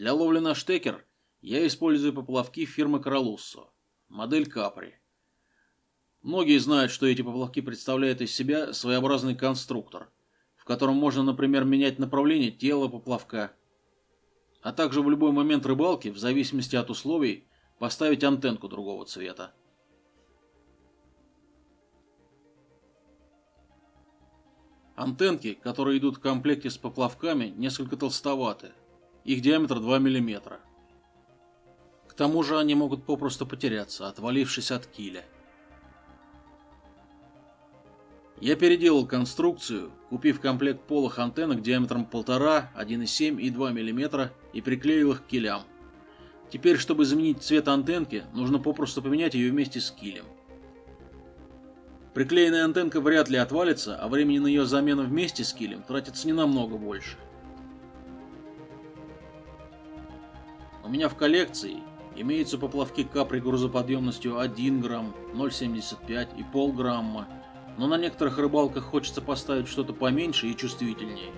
Для ловли на штекер я использую поплавки фирмы Королуссо, модель Капри. Многие знают, что эти поплавки представляют из себя своеобразный конструктор, в котором можно, например, менять направление тела поплавка, а также в любой момент рыбалки, в зависимости от условий, поставить антенку другого цвета. Антенки, которые идут в комплекте с поплавками, несколько толстоваты. Их диаметр 2 мм. К тому же они могут попросту потеряться, отвалившись от киля. Я переделал конструкцию, купив комплект полых антеннок диаметром 1,5, 1,7 и 2 мм и приклеил их к килям. Теперь, чтобы изменить цвет антенки, нужно попросту поменять ее вместе с килем. Приклеенная антенка вряд ли отвалится, а времени на ее замену вместе с килем тратится не намного больше. Меня в коллекции имеются поплавки капри грузоподъемностью 1 грамм, 0,75 и полграмма, но на некоторых рыбалках хочется поставить что-то поменьше и чувствительнее.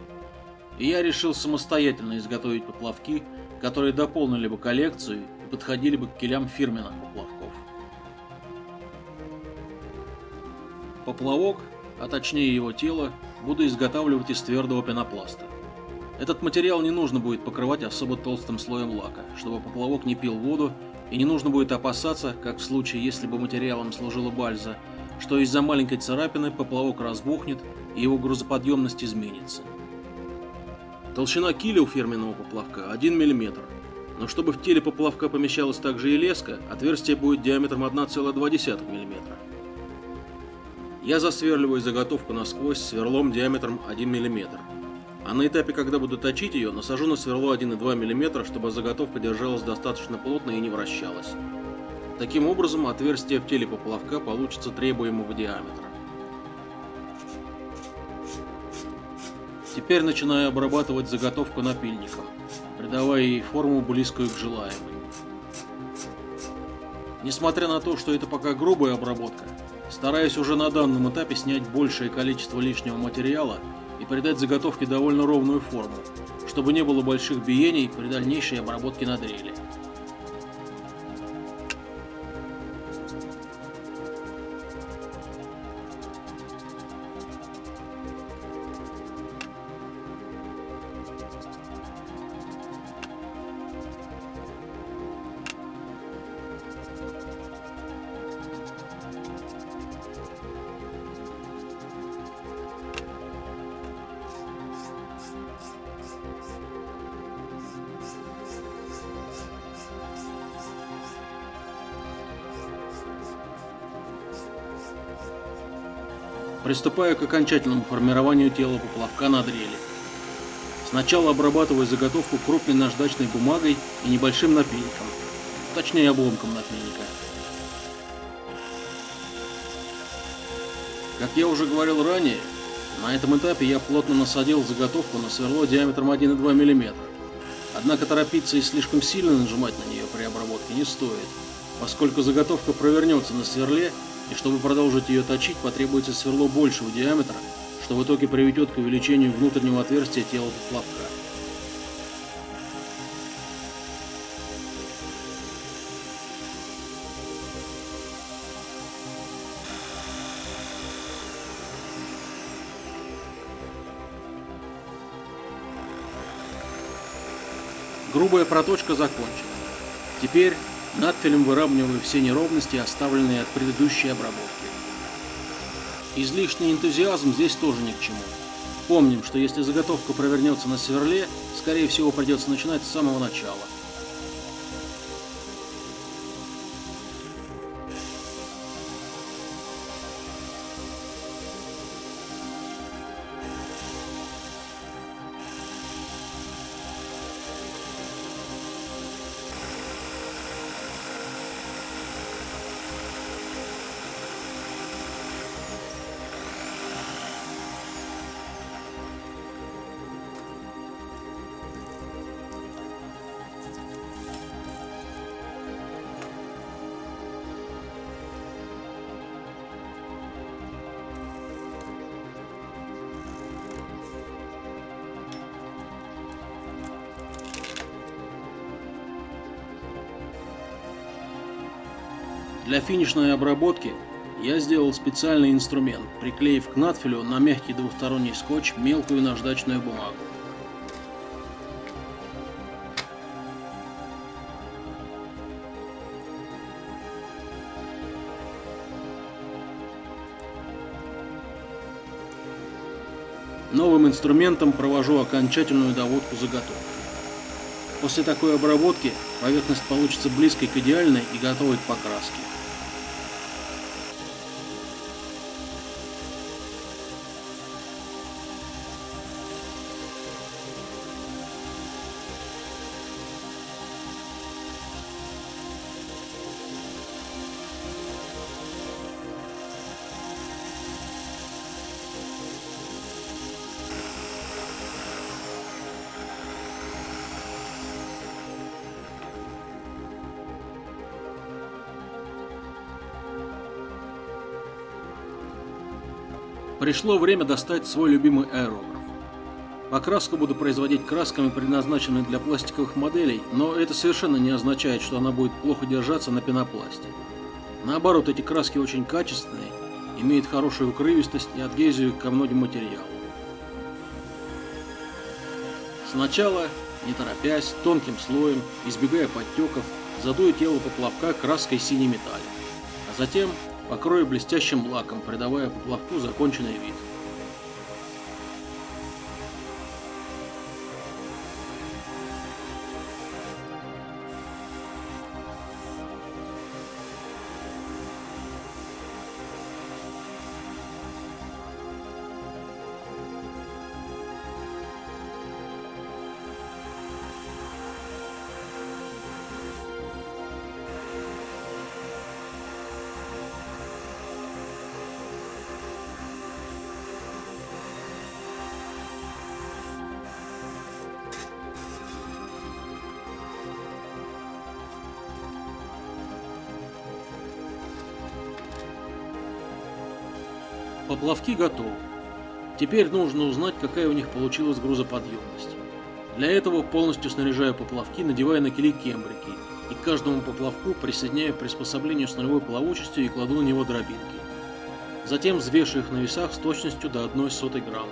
И я решил самостоятельно изготовить поплавки, которые дополнили бы коллекцию и подходили бы к килям фирменных поплавков. Поплавок, а точнее его тело, буду изготавливать из твердого пенопласта. Этот материал не нужно будет покрывать особо толстым слоем лака, чтобы поплавок не пил воду, и не нужно будет опасаться, как в случае, если бы материалом служила бальза, что из-за маленькой царапины поплавок разбухнет и его грузоподъемность изменится. Толщина киля у фирменного поплавка 1 мм, но чтобы в теле поплавка помещалась также и леска, отверстие будет диаметром 1,2 мм. Я засверливаю заготовку насквозь сверлом диаметром 1 мм. А на этапе, когда буду точить ее, насажу на сверло 1,2 мм, чтобы заготовка держалась достаточно плотно и не вращалась. Таким образом, отверстие в теле поплавка получится требуемого диаметра. Теперь начинаю обрабатывать заготовку напильником, придавая ей форму близкую к желаемой. Несмотря на то, что это пока грубая обработка, стараясь уже на данном этапе снять большее количество лишнего материала и придать заготовке довольно ровную форму, чтобы не было больших биений при дальнейшей обработке на дрели. Приступаю к окончательному формированию тела поплавка на дрели. Сначала обрабатываю заготовку крупной наждачной бумагой и небольшим напильником, точнее обломком напильника. Как я уже говорил ранее, на этом этапе я плотно насадил заготовку на сверло диаметром 1,2 мм. Однако торопиться и слишком сильно нажимать на нее при обработке не стоит, поскольку заготовка провернется на сверле и чтобы продолжить ее точить, потребуется сверло большего диаметра, что в итоге приведет к увеличению внутреннего отверстия тела поплавка. Грубая проточка закончена. Теперь Надфилем выравниваю все неровности, оставленные от предыдущей обработки. Излишний энтузиазм здесь тоже ни к чему. Помним, что если заготовка провернется на сверле, скорее всего придется начинать с самого начала. Для финишной обработки я сделал специальный инструмент, приклеив к надфилю на мягкий двухсторонний скотч мелкую наждачную бумагу. Новым инструментом провожу окончательную доводку заготовки. После такой обработки поверхность получится близкой к идеальной и готовой к покраске. Пришло время достать свой любимый аэрограф. Покраску буду производить красками, предназначенными для пластиковых моделей, но это совершенно не означает, что она будет плохо держаться на пенопласте. Наоборот, эти краски очень качественные, имеют хорошую укрывистость и адгезию ко многим материалам. Сначала, не торопясь, тонким слоем, избегая подтеков, задую тело поплавка краской синий металл, а затем покрою блестящим лаком, придавая поплавку законченный вид. Поплавки готовы. Теперь нужно узнать, какая у них получилась грузоподъемность. Для этого полностью снаряжаю поплавки, надевая на кили кембрики, и к каждому поплавку присоединяю приспособление с нулевой плавучестью и кладу на него дробинки. Затем взвешиваю их на весах с точностью до 1 сотой грамма.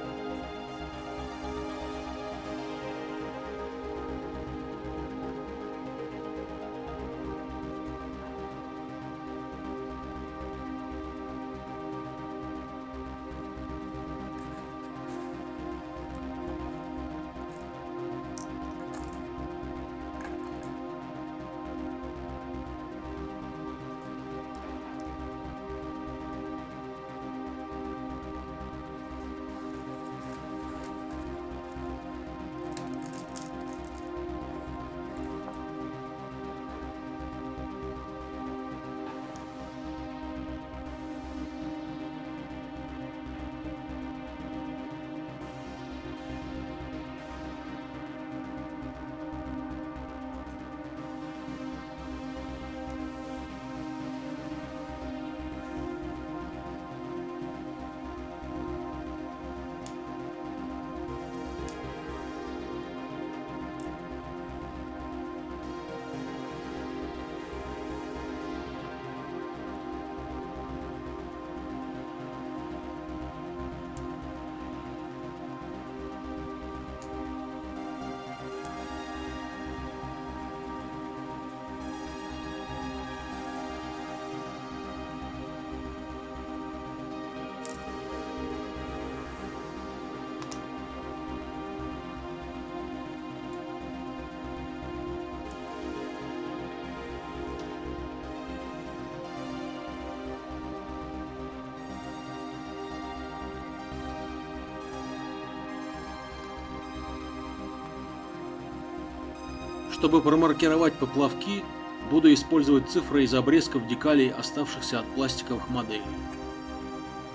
Чтобы промаркировать поплавки, буду использовать цифры из обрезков декалей, оставшихся от пластиковых моделей.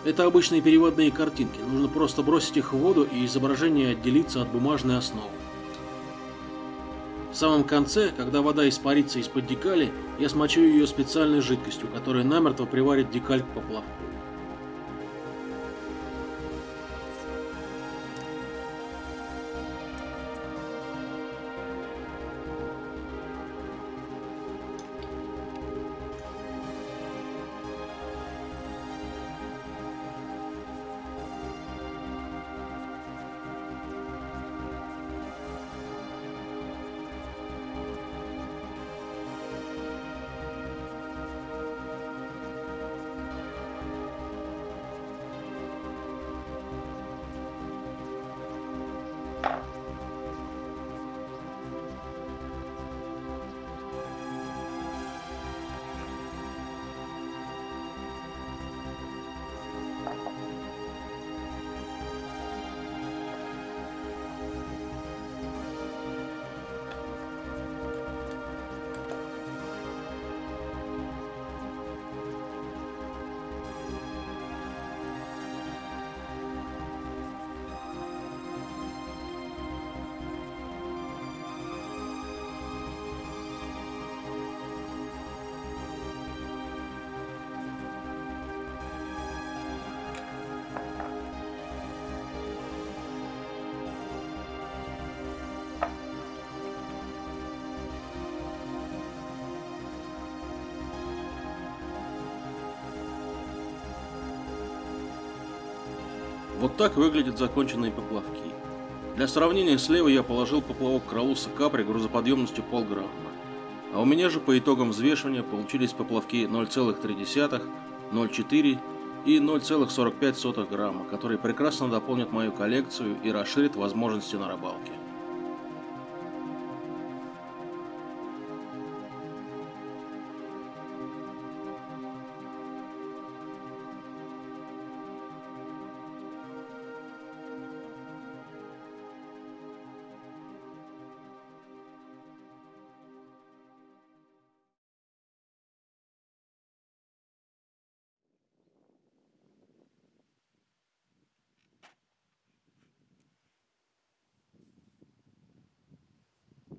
Это обычные переводные картинки, нужно просто бросить их в воду и изображение отделится от бумажной основы. В самом конце, когда вода испарится из-под декали, я смочу ее специальной жидкостью, которая намертво приварит декаль к поплавку. Вот так выглядят законченные поплавки. Для сравнения, слева я положил поплавок Кралуса Капри грузоподъемностью полграмма. А у меня же по итогам взвешивания получились поплавки 0,3, 0,4 и 0,45 грамма, которые прекрасно дополнят мою коллекцию и расширят возможности на рыбалке.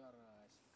Карасик.